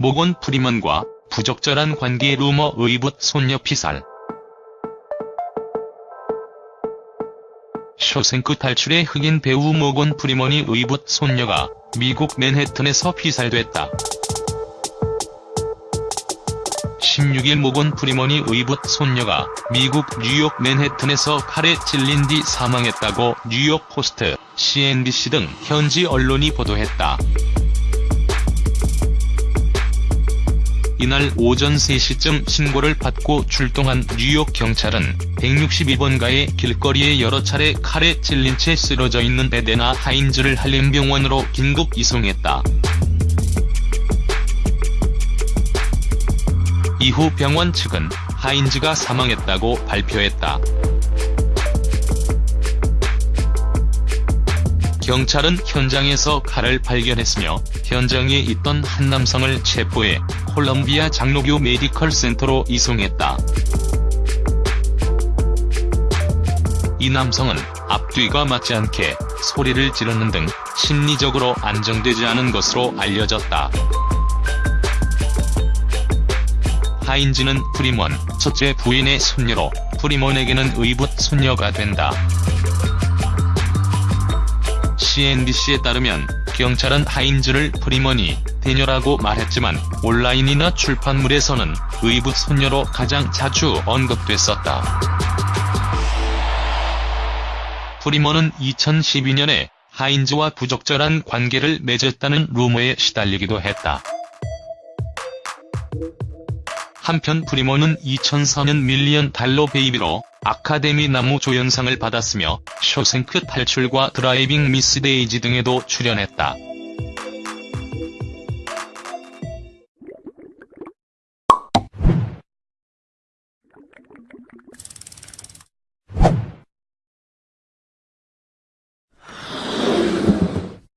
모건 프리먼과 부적절한 관계 루머 의붓 손녀 피살. 쇼생크 탈출의 흑인 배우 모건 프리먼이 의붓 손녀가 미국 맨해튼에서 피살됐다. 16일 모건 프리먼이 의붓 손녀가 미국 뉴욕 맨해튼에서 칼에 찔린 뒤 사망했다고 뉴욕 포스트, CNBC 등 현지 언론이 보도했다. 이날 오전 3시쯤 신고를 받고 출동한 뉴욕 경찰은 162번가의 길거리에 여러 차례 칼에 찔린 채 쓰러져 있는 에데나 하인즈를 한림병원으로 긴급 이송했다. 이후 병원 측은 하인즈가 사망했다고 발표했다. 경찰은 현장에서 칼을 발견했으며 현장에 있던 한 남성을 체포해 콜럼비아 장로교 메디컬 센터로 이송했다. 이 남성은 앞뒤가 맞지 않게 소리를 지르는 등 심리적으로 안정되지 않은 것으로 알려졌다. 하인즈는 프리먼 첫째 부인의 손녀로 프리먼에게는 의붓 손녀가 된다. CNBC에 따르면 경찰은 하인즈를 프리먼의 대녀라고 말했지만 온라인이나 출판물에서는 의붓 손녀로 가장 자주 언급됐었다. 프리먼은 2012년에 하인즈와 부적절한 관계를 맺었다는 루머에 시달리기도 했다. 한편 프리먼은 2004년 밀리언 달러 베이비로 아카데미 남우 조연상을 받았으며 쇼생크 탈출과 드라이빙 미스 데이지 등에도 출연했다.